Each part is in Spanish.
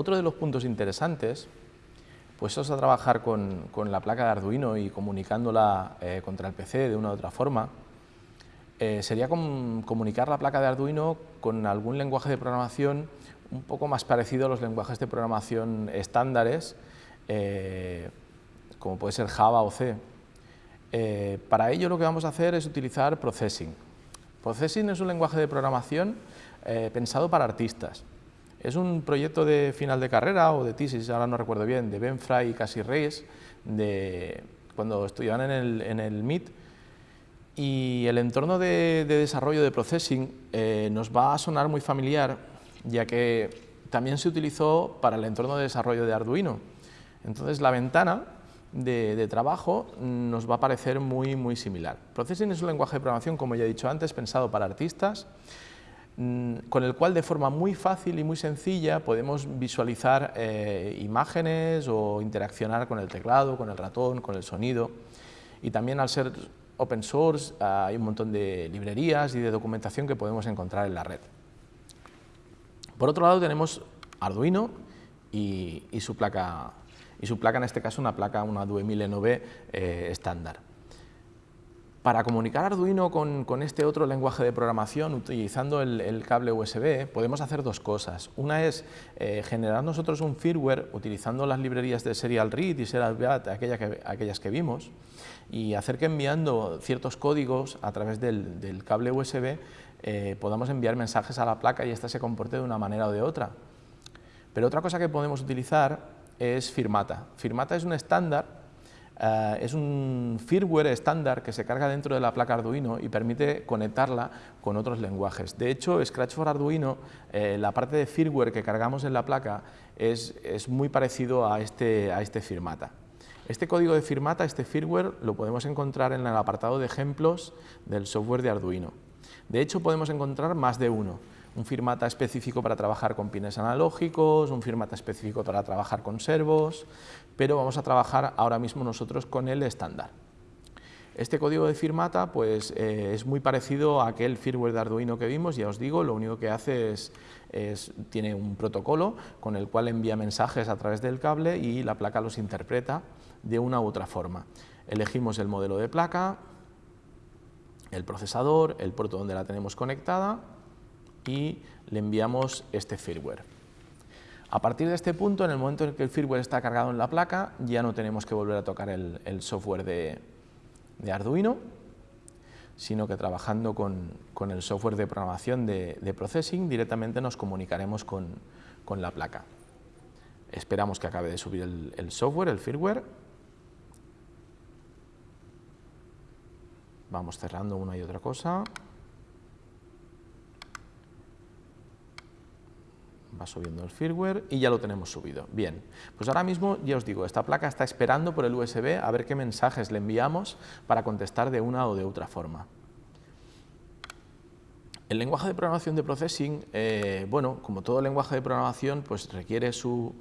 Otro de los puntos interesantes, puestos a trabajar con, la placa de Arduino y comunicándola eh, contra el PC de una u otra forma, eh, sería comunicar la placa de Arduino con algún lenguaje de programación un poco más parecido a los lenguajes de programación estándares, eh, como puede ser Java o C. Para ello lo que vamos a hacer es utilizar Processing. Processing es un lenguaje de programación pensado para artistas. Es un proyecto de final de carrera o de tesis, ahora no recuerdo bien, de Ben Fry y Cassie Reyes, de, cuando estudiaban en el, MIT, y el entorno de, desarrollo de processing eh, nos va a sonar muy familiar, ya que también se utilizó para el entorno de desarrollo de Arduino. Entonces la ventana de, trabajo nos va a parecer muy, muy similar. Processing es un lenguaje de programación, como ya he dicho antes, pensado para artistas, con el cual de forma muy fácil y muy sencilla podemos visualizar eh, imágenes o interaccionar con el teclado, con el ratón, con el sonido. Y también al ser open source, hay un montón de librerías y de documentación que podemos encontrar en la red. Por otro lado tenemos Arduino y, su, placa, y su placa, en este caso una placa, una 2000NV eh, estándar. Para comunicar Arduino con, este otro lenguaje de programación utilizando el, cable USB podemos hacer dos cosas. Una es eh, generar nosotros un firmware utilizando las librerías de Serial Read y Serial Read, aquellas que vimos, y hacer que enviando ciertos códigos a través del, cable USB eh, podamos enviar mensajes a la placa y ésta se comporte de una manera o de otra. Pero otra cosa que podemos utilizar es Firmata. Firmata es un estándar, eh, es un firmware estándar que se carga dentro de la placa Arduino y permite conectarla con otros lenguajes. De hecho, Scratch for Arduino, eh, la parte de firmware que cargamos en la placa es, muy parecido este, a este Firmata. Este código de firmata, este firmware, lo podemos encontrar en el apartado de ejemplos del software de Arduino. De hecho, podemos encontrar más de uno. Un firmata específico para trabajar con pines analógicos, un firmata específico para trabajar con servos, pero vamos a trabajar ahora mismo nosotros con el estándar. Este código de firmata pues, eh, es muy parecido a aquel firmware de Arduino que vimos, ya os digo, lo único que hace es, es, tiene un protocolo con el cual envía mensajes a través del cable y la placa los interpreta de una u otra forma. Elegimos el modelo de placa, el procesador, el puerto donde la tenemos conectada y le enviamos este firmware. A partir de este punto, en el momento en que el firmware está cargado en la placa, ya no tenemos que volver a tocar el, software de, Arduino, sino que trabajando con, el software de programación de, processing directamente nos comunicaremos con, la placa. Esperamos que acabe de subir el software, el firmware, Vamos cerrando una y otra cosa. Va subiendo el firmware y ya lo tenemos subido. Bien, pues ahora mismo ya os digo, esta placa está esperando por el USB a ver qué mensajes le enviamos para contestar de una o de otra forma. El lenguaje de programación de processing, eh, bueno, como todo lenguaje de programación, pues requiere su,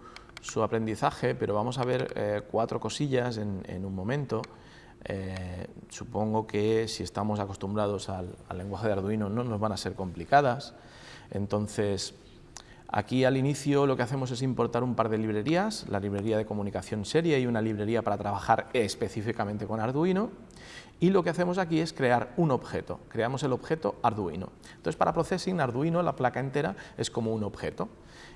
aprendizaje, pero vamos a ver eh, cuatro cosillas en un momento. Eh, supongo que si estamos acostumbrados al, lenguaje de Arduino no nos van a ser complicadas. Entonces, aquí al inicio lo que hacemos es importar un par de librerías, la librería de comunicación serie y una librería para trabajar específicamente con Arduino. Y lo que hacemos aquí es crear un objeto, creamos el objeto Arduino. Entonces, para Processing, Arduino, la placa entera, es como un objeto.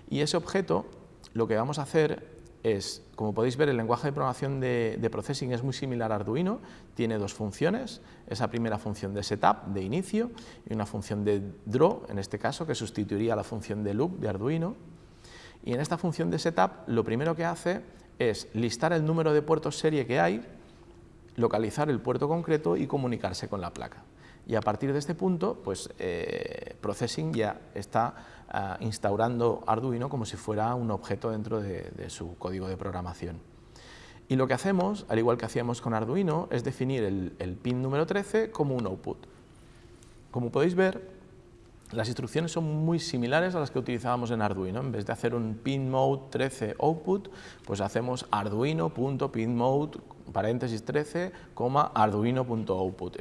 Y ese objeto, lo que vamos a hacer es, como podéis ver, el lenguaje de programación de, processing es muy similar a Arduino, tiene dos funciones, esa primera función de setup, de inicio, y una función de draw, en este caso, que sustituiría la función de loop de Arduino. Y en esta función de setup, lo primero que hace es listar el número de puertos serie que hay, localizar el puerto concreto y comunicarse con la placa. Y a partir de este punto, pues eh, Processing ya está ah, instaurando Arduino como si fuera un objeto dentro de, su código de programación. Y lo que hacemos, al igual que hacíamos con Arduino, es definir el, pin número 13 como un output. Como podéis ver, las instrucciones son muy similares a las que utilizábamos en Arduino. En vez de hacer un pin mode 13 output, pues hacemos arduino.pinmode paréntesis 13, arduino.output.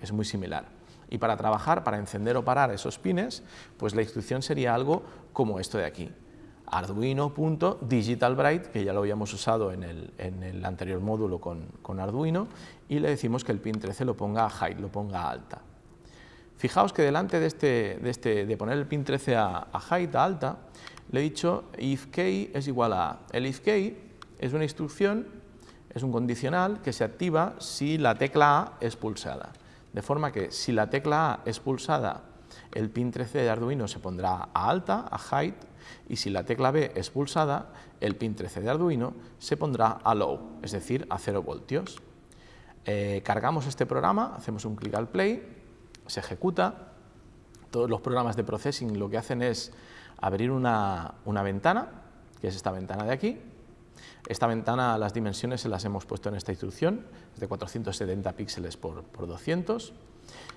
es muy similar. Y para trabajar, para encender o parar esos pines, pues la instrucción sería algo como esto de aquí. arduino.digitalbright, que ya lo habíamos usado en el, anterior módulo con, Arduino, y le decimos que el pin 13 lo ponga a high, lo ponga a alta. Fijaos que delante de, este, de, este, de poner el pin 13 a, a height, a alta, le he dicho if key es igual a El if key es una instrucción, es un condicional que se activa si la tecla A es pulsada. De forma que si la tecla A es pulsada, el pin 13 de Arduino se pondrá a alta, a height, y si la tecla B es pulsada, el pin 13 de Arduino se pondrá a low, es decir, a 0 voltios. Eh, cargamos este programa, hacemos un clic al play, se ejecuta. Todos los programas de processing lo que hacen es abrir una, ventana, que es esta ventana de aquí. Esta ventana, las dimensiones se las hemos puesto en esta instrucción, es de 470 píxeles por, por 200.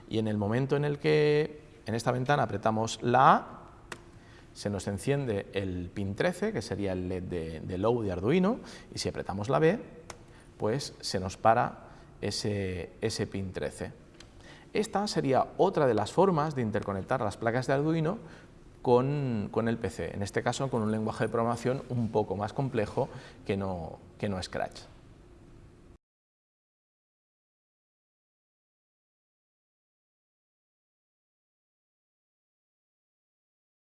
Y en el momento en el que en esta ventana apretamos la A, se nos enciende el pin 13, que sería el LED de, low de Arduino, y si apretamos la B, pues se nos para ese, ese pin 13. Esta sería otra de las formas de interconectar las placas de Arduino con, con, el PC, en este caso con un lenguaje de programación un poco más complejo que no, que no Scratch.